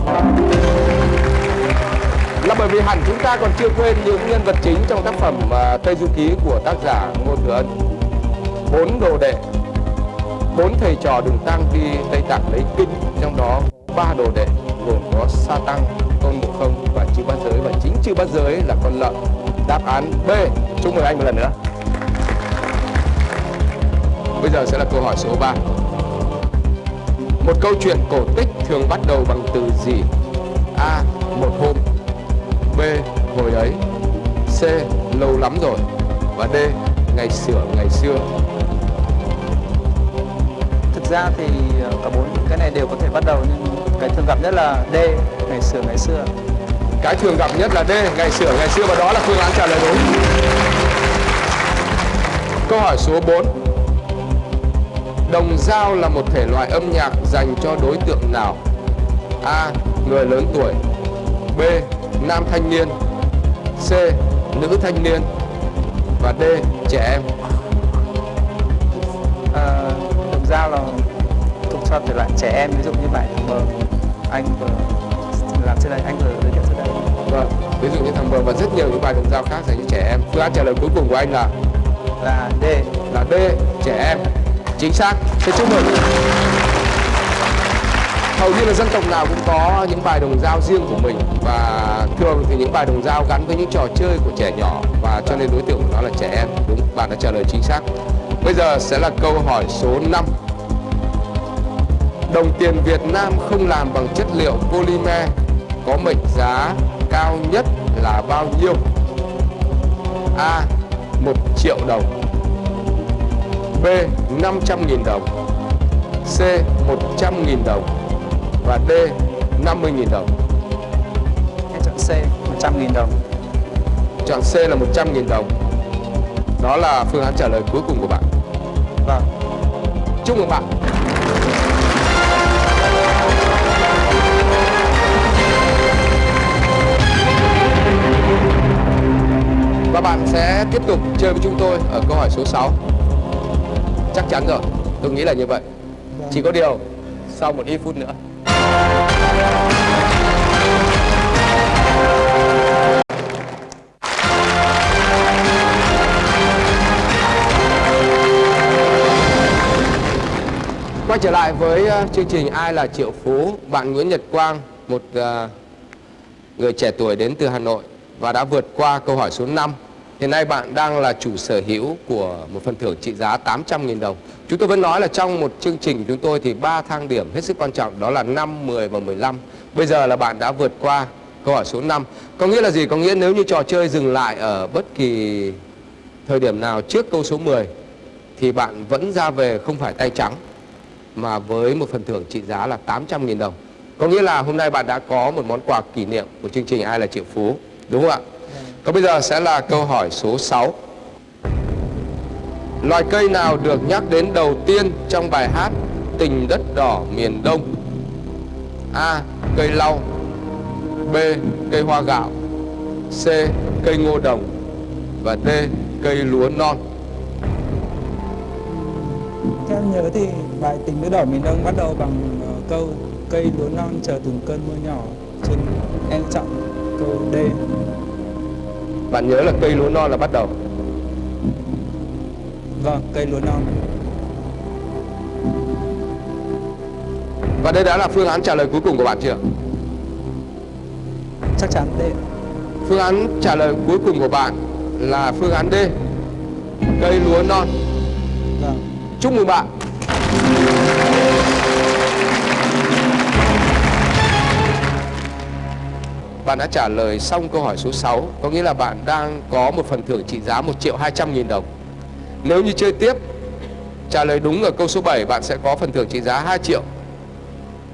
S1: Là bởi vì hẳn chúng ta còn chưa quên những nhân vật chính trong tác phẩm à, Tây Du Ký của tác giả Ngô Thừa Ân. Bốn đồ đệ Bốn thầy trò đường tăng đi Tây Tạng lấy kinh Trong đó ba đồ đệ gồm có Sa Tăng, Tôn Ngộ Không và Chư Bát Giới. Và chính Chư Bát Giới là con lợn. Đáp án B. Chúc mừng anh một lần nữa. Bây giờ sẽ là câu hỏi số 3 Một câu chuyện cổ tích thường bắt đầu bằng từ gì? A. Một hôm B. Hồi ấy C. Lâu lắm rồi Và D. Ngày xưa ngày xưa
S5: Thực ra thì ờ, cả bốn cái này đều có thể bắt đầu nhưng cái thường gặp nhất là D, ngày xưa ngày xưa.
S1: Cái thường gặp nhất là D. Ngày xưa ngày xưa Và đó là phương án trả lời đúng Câu hỏi số 4 Đồng dao là một thể loại âm nhạc dành cho đối tượng nào? A. Người lớn tuổi B. Nam thanh niên C. Nữ thanh niên Và D. Trẻ em
S5: Ờ, đồng dao là thuộc cho thể loại trẻ em ví dụ như bài thằng mờ anh vừa làm trên đây anh vừa giới thiệu trên đây
S1: Vâng, ví dụ như thằng Bờ và rất nhiều những bài đồng dao khác dành cho trẻ em. Phương án trả lời cuối cùng của anh là
S5: là D
S1: là D, trẻ em. Chính xác. Xin chúc mừng. Hầu như là dân tộc nào cũng có những bài đồng dao riêng của mình và thường thì những bài đồng dao gắn với những trò chơi của trẻ nhỏ và cho nên đối tượng của nó là trẻ em. Đúng, bạn đã trả lời chính xác. Bây giờ sẽ là câu hỏi số 5. Đồng tiền Việt Nam không làm bằng chất liệu polymer có mệnh giá cao nhất là bao nhiêu? A. 1 triệu đồng B. 500.000 đồng C. 100.000 đồng và D. 50.000 đồng
S5: em chọn C 100 nghìn đồng
S1: Chọn C là 100.000 đồng Đó là phương án trả lời cuối cùng của bạn
S5: vâng
S1: Chúc mừng bạn Và bạn sẽ tiếp tục chơi với chúng tôi ở câu hỏi số 6 Chắc chắn rồi, tôi nghĩ là như vậy. Chỉ có điều, sau một ít phút nữa. Quay trở lại với ờ, chương trình Ai là Triệu Phú? Bạn Nguyễn Nhật Quang, một ờ, người trẻ tuổi đến từ Hà Nội Và đã vượt qua câu hỏi số 5 Hiện nay bạn đang là chủ sở hữu của một phần thưởng trị giá 800.000 đồng Chúng tôi vẫn nói là trong một chương trình của chúng tôi thì ba thang điểm hết sức quan trọng Đó là 5, 10 và 15 Bây giờ là bạn đã vượt qua câu hỏi số 5 Có nghĩa là gì? Có nghĩa nếu như trò chơi dừng lại ở bất kỳ thời điểm nào trước câu số 10 Thì bạn vẫn ra về không phải tay trắng mà với một phần thưởng trị giá là 800.000 đồng. Có nghĩa là hôm nay bạn đã có một món quà kỷ niệm của chương trình Ai là Triệu Phú, đúng không ạ? Còn bây giờ sẽ là câu hỏi số 6. Loài cây nào được nhắc đến đầu tiên trong bài hát Tình đất đỏ miền Đông? A. Cây lau B. Cây hoa gạo C. Cây ngô đồng Và D. Cây lúa non
S5: Theo em nhớ thì bài tình đất đỏ miền Đông bắt đầu bằng ờ, câu cây lúa non chờ từng cơn mưa nhỏ. Cho em chọn câu D.
S1: Bạn nhớ là cây lúa non là bắt đầu
S5: Vâng, cây lúa non.
S1: Và đây đã là phương án trả lời cuối cùng của bạn chưa?
S5: Chắc chắn D.
S1: Phương án trả lời cuối cùng của bạn là phương án D Cây lúa non
S5: Vâng.
S1: Chúc mừng bạn Bạn đã trả lời xong câu hỏi số 6 Có nghĩa là bạn đang có một phần thưởng trị giá 1 triệu 200 nghìn đồng. Nếu như chơi tiếp Trả lời đúng ở câu số 7 Bạn sẽ có phần thưởng trị giá 2 triệu.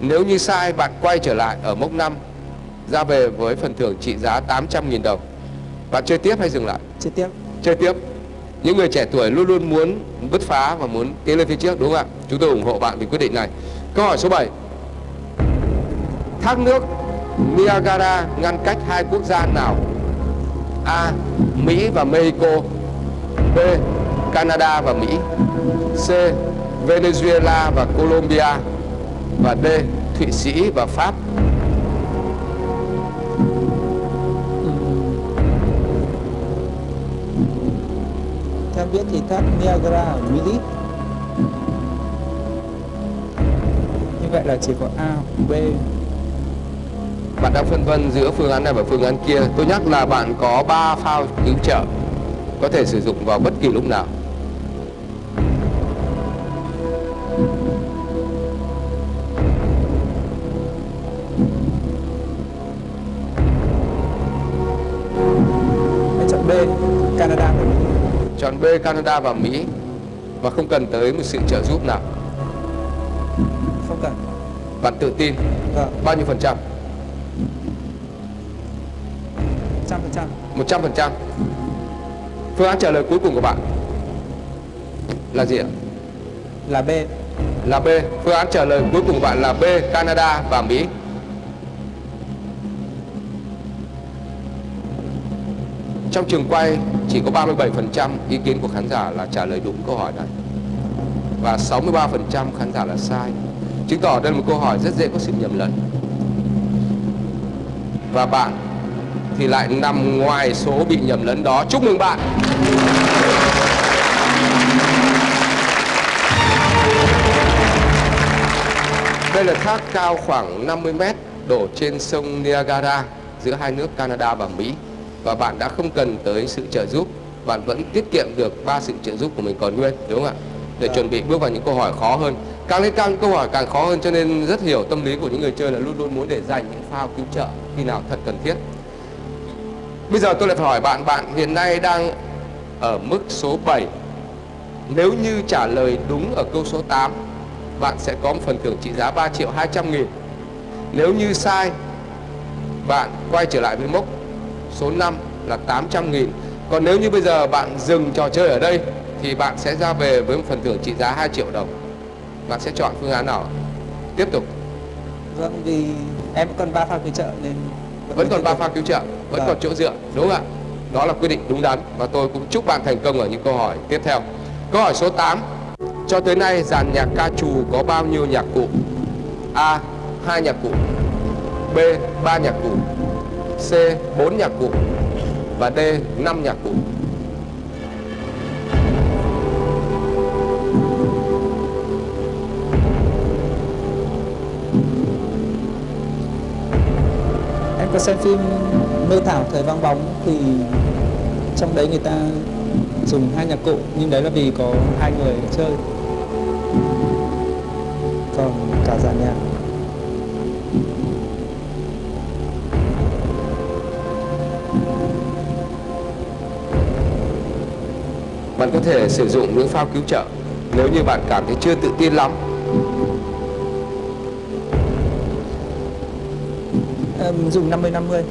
S1: Nếu như sai bạn quay trở lại ở mốc 5 Ra về với phần thưởng trị giá 800 nghìn đồng. Bạn chơi tiếp hay dừng lại?
S5: Chơi tiếp.
S1: chơi tiếp. Những người trẻ tuổi luôn luôn muốn bứt phá và muốn tiến lên phía trước đúng không ạ? Chúng tôi ủng hộ bạn vì quyết định này. Câu hỏi số 7 thác nước Niagara ngăn cách hai quốc gia nào? A Mỹ và Mexico. B Canada và Mỹ. C Venezuela và Colombia. Và D Thụy Sĩ và Pháp. Ừ.
S5: Theo em biết thì thác Niagara ở Mỹ. Như vậy là chỉ có A, B.
S1: Bạn đang phân vân giữa phương án này và phương án kia. Tôi nhắc là bạn có 3 phao cứu trợ có thể sử dụng vào bất kỳ lúc nào.
S5: Chọn B, Canada và Mỹ.
S1: Chọn B Canada và Mỹ và không cần tới một sự trợ giúp nào.
S5: Không cần.
S1: Bạn tự tin
S5: Vâng,
S1: bao nhiêu phần trăm?
S5: 100%.
S1: 100 phần trăm. Phương án trả lời cuối cùng của bạn là gì ạ?
S5: Là B.
S1: Là B. Phương án trả lời cuối cùng của bạn là B Canada và Mỹ. Trong trường quay chỉ có 37% ý kiến của khán giả là trả lời đúng câu hỏi này và 63% khán giả là sai. Chứng tỏ đây là một câu hỏi rất dễ có sự nhầm lẫn. Và bạn thì lại nằm ngoài số bị nhầm lẫn đó. Chúc mừng bạn. Đây là thác cao khoảng 50 mét đổ trên sông Niagara giữa hai nước Canada và Mỹ. Và bạn đã không cần tới sự trợ giúp. Bạn vẫn tiết kiệm được ba sự trợ giúp của mình còn nguyên đúng không ạ? Để chuẩn bị bước vào những câu hỏi khó hơn. Càng lên càng câu hỏi càng khó hơn cho nên rất hiểu tâm lý của những người chơi là luôn luôn muốn để dành những phao cứu trợ khi nào thật cần thiết bây giờ tôi lại phải hỏi bạn bạn hiện nay đang ở mức số 7 nếu như trả lời đúng ở câu số 8 bạn sẽ có một phần thưởng trị giá 3 triệu 200 nghìn. Nếu như sai bạn quay trở lại với mốc số 5 là 800 nghìn. Còn nếu như bây giờ bạn dừng trò chơi ở đây thì bạn sẽ ra về với một phần thưởng trị giá 2 triệu đồng. Bạn sẽ chọn phương án nào? Tiếp tục.
S5: Vâng, vì em còn ba phao cứu trợ nên
S1: vẫn còn
S5: tiếp
S1: ba
S5: tục.
S1: pha cứu trợ vẫn còn chỗ dựa, đúng không ạ? Đó là quyết định đúng đắn và tôi cũng chúc bạn thành công ở những câu hỏi tiếp theo. Câu hỏi số 8 cho tới nay dàn nhạc ca trù có bao nhiêu nhạc cụ? A, hai nhạc cụ. B, ba nhạc cụ. C, bốn nhạc cụ. Và d, năm nhạc cụ.
S5: Em có xem phim Mơ Thảo Thời Vang Bóng thì trong đấy người ta dùng hai nhạc cụ nhưng đấy là vì có hai người chơi. Còn cả dàn nhạc.
S1: Bạn có thể sử dụng những phao cứu trợ nếu như bạn cảm thấy chưa tự tin lắm.
S5: Em dùng 50 50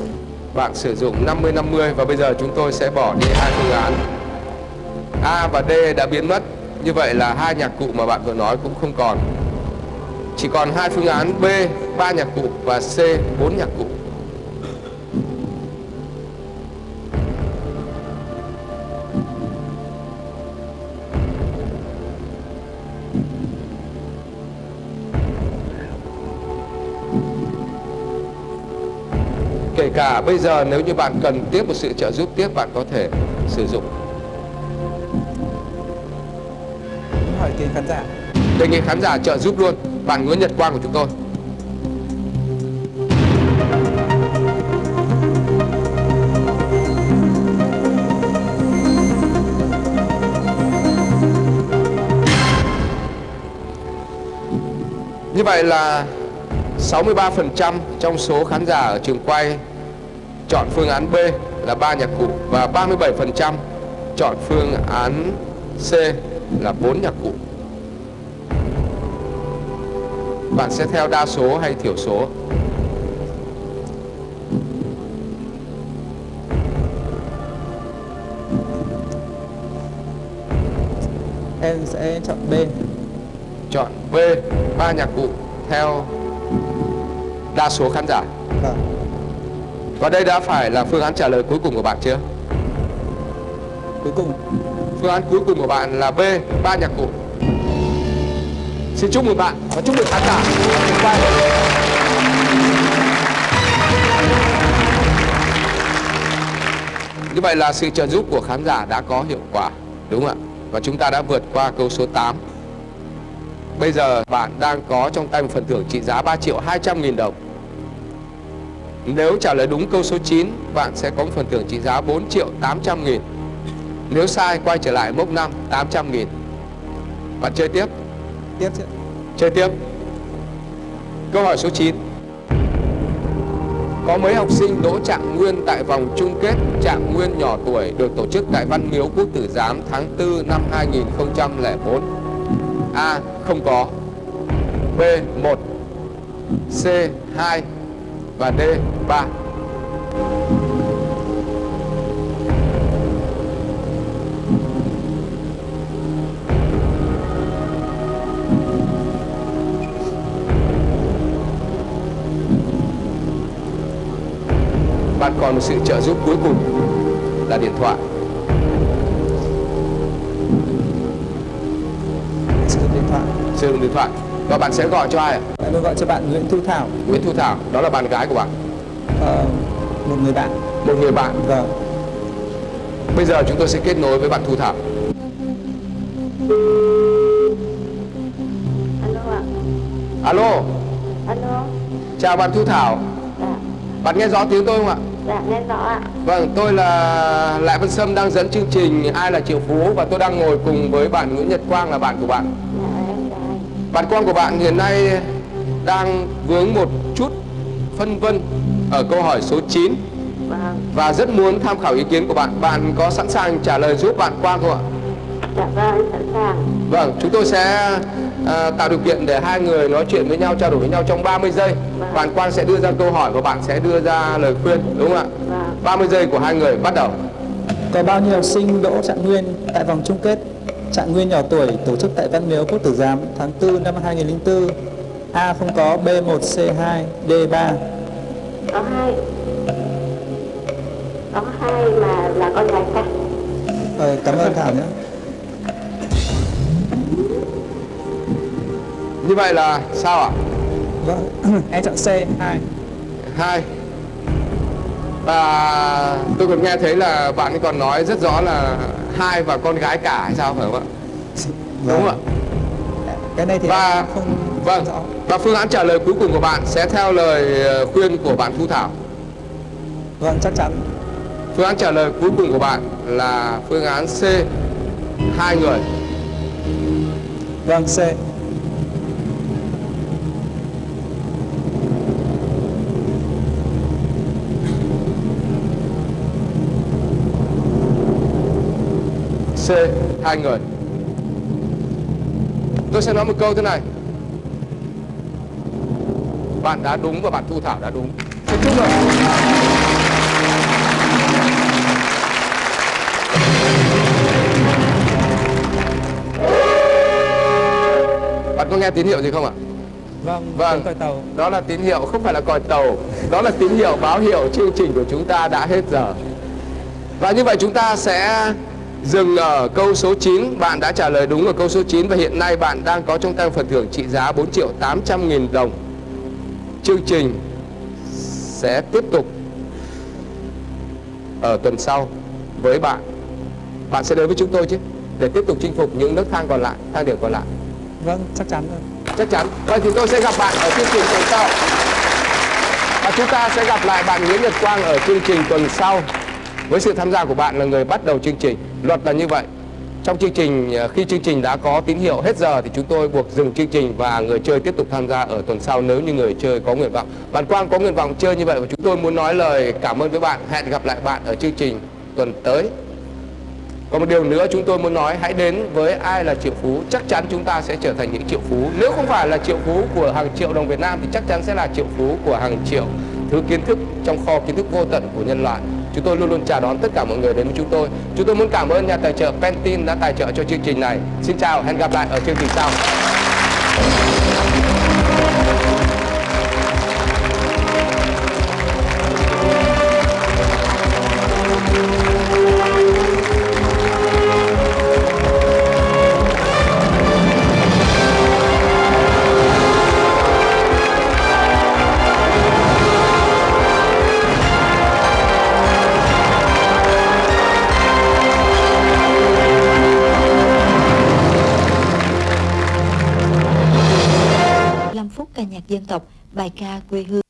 S1: bạn sử dụng 50 50 và bây giờ chúng tôi sẽ bỏ đi hai phương án. A và D đã biến mất. Như vậy là hai nhạc cụ mà bạn vừa nói cũng không còn. Chỉ còn hai phương án B, ba nhạc cụ và C, bốn nhạc cụ. Cả bây giờ nếu như bạn cần tiếp một sự trợ giúp tiếp bạn có thể sử dụng.
S5: Hỏi kiến khán giả.
S1: Đề nghị khán giả trợ giúp luôn. Bạn Nguyễn Nhật Quang của chúng tôi. Như vậy là 63% trong số khán giả ở trường quay chọn phương án B là ba nhạc cụ và 37% chọn phương án C là bốn nhạc cụ. Bạn sẽ theo đa số hay thiểu số?
S5: em sẽ chọn B
S1: Chọn B ba nhạc cụ theo đa số khán giả.
S5: vâng
S1: Và đây đã phải là phương án trả lời cuối cùng của bạn chưa?
S5: cuối cùng
S1: Phương án cuối cùng của bạn là B, ba nhạc cụ. Xin chúc mừng bạn và chúc mừng khán giả. Như vậy là sự trợ giúp của khán giả đã có hiệu quả, đúng không ạ? Và chúng ta đã vượt qua câu số 8. Bây giờ bạn đang có trong tay một phần thưởng trị giá 3 triệu 200 nghìn đồng. Nếu trả lời đúng câu số 9, bạn sẽ có một phần thưởng trị giá 4 triệu 800 nghìn. Nếu sai, quay trở lại mốc 5, 800 nghìn. Bạn chơi tiếp,
S5: tiếp chứ
S1: chơi tiếp. Câu hỏi số 9. Có mấy học sinh đỗ trạng nguyên tại vòng chung kết trạng nguyên nhỏ tuổi được tổ chức tại Văn Miếu Quốc Tử Giám tháng 4 năm 2004? A. Không có B. 1 C. 2 và D. 3 Bạn còn một sự trợ giúp cuối cùng là điện thoại
S5: sử dụng điện thoại
S1: Sử dụng điện thoại Và bạn sẽ gọi cho ai ạ?
S5: Will gọi cho bạn Nguyễn Thu Thảo
S1: Nguyễn Thu Thảo, đó là bạn gái của bạn
S5: ờ, một người bạn
S1: Một người bạn
S5: vâng
S1: Bây giờ chúng tôi sẽ kết nối với bạn Thu Thảo
S7: Alo ạ.
S1: Alo,
S7: Alo.
S1: chào bạn Thu Thảo
S7: Dạ.
S1: Bạn nghe rõ tiếng tôi không ạ?
S7: Dạ nghe rõ ạ.
S1: Vâng, tôi là Lại Văn Sâm đang dẫn chương trình Ai là Triệu Phú Và tôi đang ngồi cùng với bạn Nguyễn Nhật Quang là bạn của bạn
S7: Dạ.
S1: Bạn con của bạn hiện nay đang vướng một chút phân vân ở câu hỏi số 9
S7: Vâng.
S1: Và rất muốn tham khảo ý kiến của bạn Bạn có sẵn sàng trả lời giúp bạn Quang không ạ?
S7: Dạ vâng em sẵn sàng.
S1: Vâng, chúng tôi sẽ à, tạo điều kiện để hai người nói chuyện với nhau, trao đổi với nhau trong 30 giây.
S7: Vâng.
S1: Bạn Quang sẽ đưa ra câu hỏi và bạn sẽ đưa ra lời khuyên, đúng không ạ?
S7: Vâng.
S1: 30 giây của hai người bắt đầu.
S5: có bao nhiêu học sinh đỗ trạng nguyên tại vòng chung kết Trạng nguyên nhỏ tuổi tổ chức tại Văn Miếu Quốc Tử Giám tháng 4 năm 2004. A không có, B1, C2, D3.
S7: Có hai. Có hai mà là con gái cả.
S5: Ờ, cảm ơn Thảo nhé.
S1: Như vậy là sao ạ?
S5: Vâng, (clears throat) em chọn C2.
S1: hai và tôi còn nghe thấy là bạn ấy còn nói rất rõ là hai và con gái cả hay sao phải không ạ đúng không ạ
S5: Cái này thì
S1: và
S5: không
S1: vâng và phương án trả lời cuối cùng của bạn sẽ theo lời ờ, khuyên của bạn Thu Thảo
S5: Vâng, chắc chắn.
S1: phương án trả lời cuối cùng của bạn là phương án C hai người
S5: Vâng, C.
S1: C hai người tôi sẽ nói một câu thế này bạn đã đúng và bạn Thu Thảo đã đúng. Xin chúc mừng. Bạn có nghe tín hiệu gì không ạ?
S5: Vâng,
S1: Vâng.
S5: còi tàu.
S1: đó là tín hiệu không phải là còi tàu. Đó là tín hiệu báo hiệu chương trình của chúng ta đã hết giờ. Và như vậy chúng ta sẽ dừng ở câu số 9 bạn đã trả lời đúng ở câu số 9 và hiện nay bạn đang có trong tay phần thưởng trị giá 4 triệu 800 nghìn đồng chương trình sẽ tiếp tục ở tuần sau với bạn. Bạn sẽ đến với chúng tôi chứ để tiếp tục chinh phục những nấc thang còn lại thang điểm còn lại.
S5: Vâng, chắc chắn rồi.
S1: chắc chắn. Vậy thì tôi sẽ gặp bạn ở chương trình tuần sau. Và chúng ta sẽ gặp lại bạn Nguyễn Nhật Quang ở chương trình tuần sau. Với sự tham gia của bạn là người bắt đầu chương trình. Luật là như vậy trong chương trình à, khi chương trình đã có tín hiệu hết giờ thì chúng tôi buộc dừng chương trình và người chơi tiếp tục tham gia ở tuần sau nếu như người chơi có nguyện vọng. Bạn Quang có nguyện vọng chơi như vậy và chúng tôi muốn nói lời cảm ơn với bạn. Hẹn gặp lại bạn ở chương trình tuần tới. Còn một điều nữa chúng tôi muốn nói, hãy đến với ai là triệu phú, chắc chắn chúng ta sẽ trở thành những triệu phú. Nếu không phải là triệu phú của hàng triệu đồng Việt Nam thì chắc chắn sẽ là triệu phú của hàng triệu thứ kiến thức trong kho kiến thức vô tận của nhân loại chúng tôi luôn luôn chào đón tất cả mọi người đến với chúng tôi. Chúng tôi muốn cảm ơn nhà tài trợ Pentin đã tài trợ cho chương trình này. Xin chào, hẹn gặp lại ở chương trình sau.
S8: Dân tộc, bài ca quê hương.